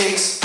takes